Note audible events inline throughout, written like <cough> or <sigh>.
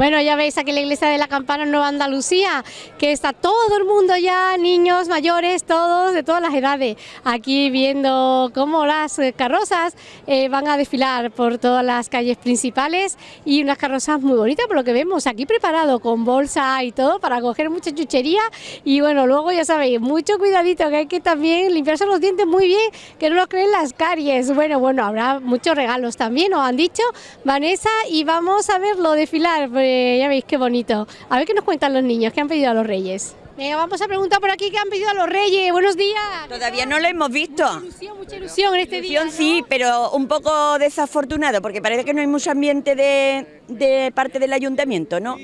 Bueno, ya veis aquí la iglesia de la Campana Nueva Andalucía, que está todo el mundo ya, niños, mayores, todos, de todas las edades, aquí viendo cómo las carrozas eh, van a desfilar por todas las calles principales y unas carrozas muy bonitas, por lo que vemos aquí preparado con bolsa y todo para coger mucha chuchería y bueno, luego ya sabéis, mucho cuidadito que hay que también limpiarse los dientes muy bien, que no nos creen las caries. Bueno, bueno, habrá muchos regalos también, nos han dicho Vanessa, y vamos a verlo desfilar, pues ya veis qué bonito. A ver qué nos cuentan los niños, qué han pedido a los reyes. Venga, vamos a preguntar por aquí qué han pedido a los reyes. Buenos días. Todavía no lo hemos visto. Mucha ilusión, mucha ilusión en este Ilusión día. ¿no? sí, pero un poco desafortunado, porque parece que no hay mucho ambiente de, de parte del ayuntamiento, ¿no?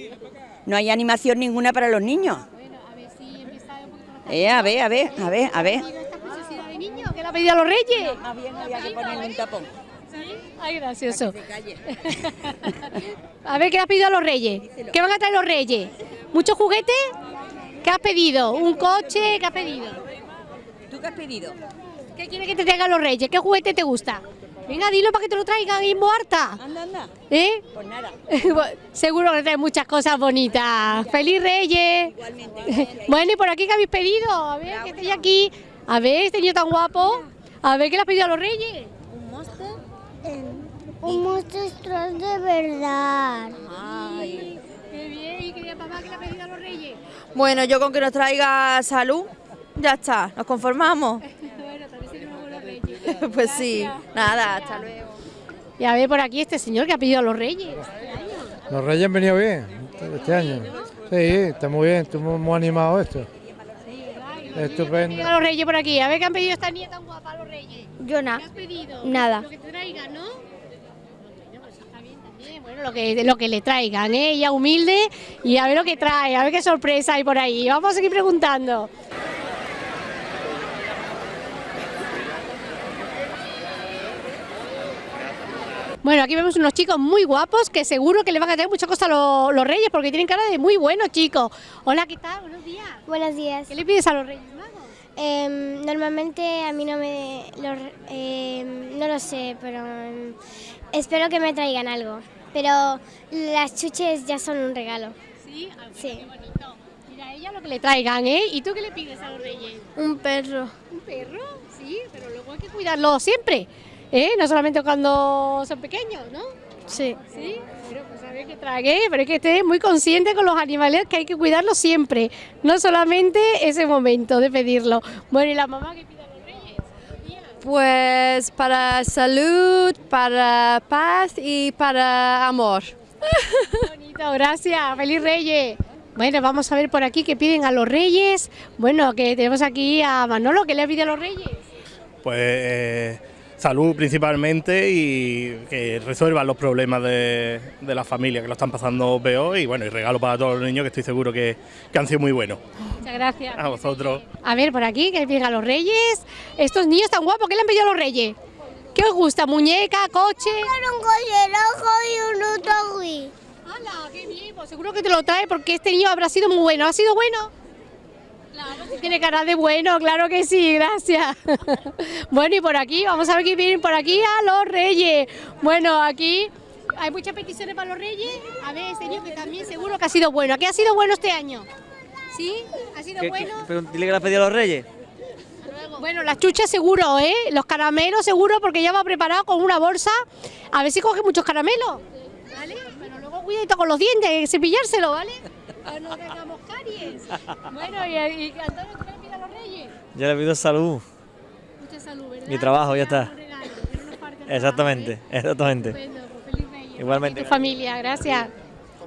No hay animación ninguna para los niños. Bueno, a ver si empieza un poquito más Eh, a ver, a ver, a ver, a ver. que le ha pedido a los reyes. Más bien había que ponerle un tapón. ¿Sí? Ay, gracioso. <laughs> A ver, ¿qué le has pedido a los reyes? ¿Qué van a traer los reyes? ¿Muchos juguetes? ¿Qué has pedido? ¿Un coche? ¿Qué has pedido? ¿Tú qué has pedido? ¿Qué quieres que te traigan los reyes? ¿Qué juguete te gusta? Venga, dilo para que te lo traigan en Boarta. Anda, anda. ¿Eh? Pues nada. <laughs> Seguro que trae muchas cosas bonitas. ¡Feliz Reyes! <laughs> Bueno, y por aquí, ¿qué habéis pedido? A ver, que estoy aquí. A ver, este niño tan guapo. A ver, ¿qué le has pedido a los reyes? Un monstruo de verdad. Ay. Qué bien, y querida papá, ¿qué le ha pedido a los reyes? Bueno, yo con que nos traiga salud, ya está, nos conformamos. <laughs> bueno, también seremos buenos reyes. <laughs> Pues sí, nada, hasta luego. Y a ver por aquí este señor que ha pedido a los reyes. Los Reyes han venido bien este año. Sí, está muy bien, estamos muy animados esto. Estupendo. A los reyes por aquí, a ver qué han pedido esta niña tan guapa a los reyes. Yo ¿Qué nada. has pedido? Nada. Lo que te traigan, ¿no? Bueno, pues está bien también. Bueno, lo que, lo que le traigan, ¿eh? Ella humilde y a ver lo que trae, a ver qué sorpresa hay por ahí. Vamos a seguir preguntando. Bueno, aquí vemos unos chicos muy guapos que seguro que le van a traer muchas cosas a lo- los reyes porque tienen cara de muy buenos chicos. Hola, ¿qué tal? Buenos días. Buenos días. ¿Qué le pides a los reyes magos? Em, normalmente a mí no me... lo- em, no lo sé, pero em, espero que me traigan algo. Pero las chuches ya son un regalo. Sí, ah, bueno, Sí. qué bonito. Mira, ella lo que le traigan, ¿eh? ¿Y tú qué le pides a los reyes? Un perro. ¿Un perro? Sí, pero luego hay que cuidarlo siempre, ¿eh? No solamente cuando son pequeños, ¿no? Sí. Sí, pero pues a ver qué trague, pero es que esté muy consciente con los animales que hay que cuidarlos siempre, no solamente ese momento de pedirlo. Bueno, ¿y la mamá qué pide a los reyes? Tía. Pues para salud, para paz y para amor. Qué bonito, gracias. Feliz Reyes. Bueno, vamos a ver por aquí qué piden a los Reyes. Bueno, que tenemos aquí a Manolo, que le pide a los Reyes? Pues eh, salud principalmente y que resuelvan los problemas de, de la familia que lo están pasando peor y bueno, y regalo para todos los niños que estoy seguro que, que han sido muy buenos. Muchas gracias. A vosotros. A ver, por aquí, ¿qué le piden a los Reyes? Estos niños tan guapos, ¿qué le han pedido a los Reyes? ¿Qué os gusta? ¿Muñeca, coche? Un coche rojo y un autobús. ¡Hala, qué bien! Pues seguro que te lo trae porque este niño habrá sido muy bueno. ¿Ha sido bueno? Claro, si tiene cara de bueno, claro que sí, gracias. <laughs> bueno, y por aquí, vamos a ver qué vienen por aquí a los reyes. Bueno, aquí hay muchas peticiones para los reyes. A ver, este niño que también seguro que ha sido bueno. ¿A qué ha sido bueno este año? ¿Sí? ¿Ha sido ¿Qué- bueno? qué- pero dile que le has pedido a los reyes. Bueno, las chuchas seguro, ¿eh? Los caramelos seguro porque ya va preparado con una bolsa. A ver si coge muchos caramelos. ¿Vale? Pero luego cuidadito con los dientes, cepillárselo, ¿vale? Para no tengamos caries. Bueno, y, y Antonio, ¿tú le pides a los reyes? Yo le pido salud. Mucha salud, ¿verdad? Mi trabajo, ya está. regalo, que Exactamente, ¿eh? exactamente. Estupendo, pues feliz Reyes. Igualmente. Y tu familia, gracias.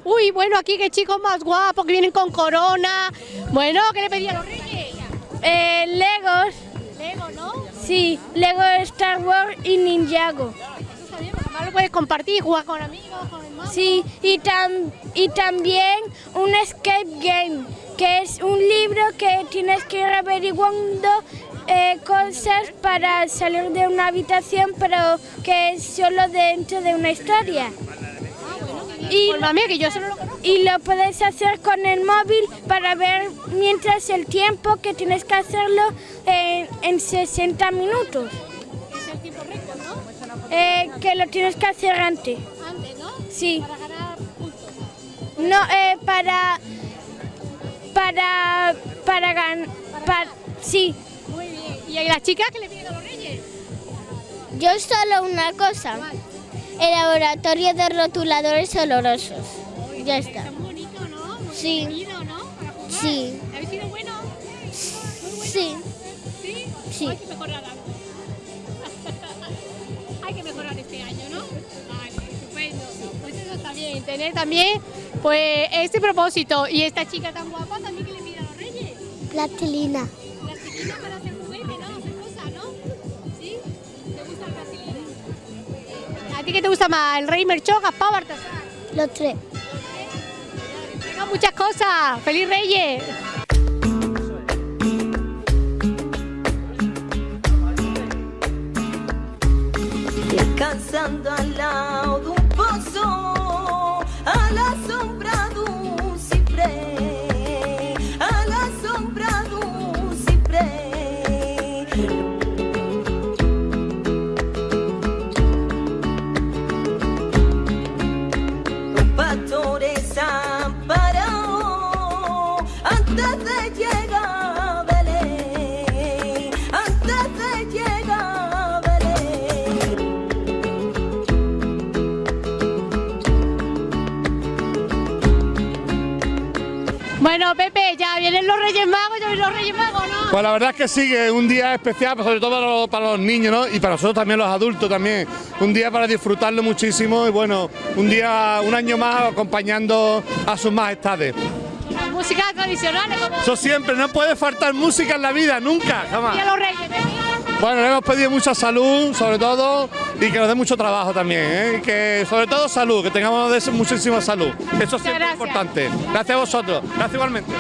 Uy, bueno, aquí qué chicos más guapos que vienen con corona. Bueno, ¿qué le pedí a los reyes? Eh, Legos. Lego, ¿no? Sí, Lego Star Wars y Ninjago. Lo puedes compartir y jugar con amigos, con hermanos. Sí, y, tam- y también un escape game, que es un libro que tienes que ir averiguando eh, cosas para salir de una habitación, pero que es solo dentro de una historia. Y, Pues que yo no lo y lo puedes hacer con el móvil para ver mientras el tiempo que tienes que hacerlo en, en 60 minutos. Eh, que lo tienes que hacer antes. Antes, ¿no? Sí. Para ganar puntos. No, eh, para... Para... Para ganar... sí. Muy bien. ¿Y las chicas qué le piden a los reyes? Yo solo una cosa. El laboratorio de rotuladores olorosos. Ya está. Tan bonito, ¿no? Muy Sí. ¿no? Para jugar. Sí. ¿Habéis sido bueno? Muy bueno. Sí. ¿Sí? Sí. Hay que mejorar algo. Tener también, pues, este propósito. Y esta chica tan guapa también que le pide a los reyes. Plastilina. Plastilina para hacer juguete, ¿no? Hacer cosas, ¿no? ¿Sí? ¿Te gusta el plastilina? ¿A ti qué te gusta más? ¿El rey Merchó, Gaspar o Baltasar? Los tres. Muchas cosas. ¡Feliz Reyes! Descansando al lado Bueno, Pepe, ya vienen los Reyes Magos, ya vienen los Reyes Magos, ¿no? Pues la verdad es que sí, que es un día especial, pues sobre todo para los, para los niños, ¿no? Y para nosotros también los adultos también. Un día para disfrutarlo muchísimo y bueno, un día, un año más acompañando a sus majestades. Las músicas tradicionales, como Eso siempre, no puede faltar música en la vida, nunca, jamás. y a los Reyes, Pepe. Bueno, le hemos pedido mucha salud, sobre todo, y que nos dé mucho trabajo también, ¿eh? Que sobre todo salud, que tengamos muchísima salud. Eso siempre es gracias. importante. Gracias a vosotros, gracias igualmente.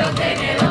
no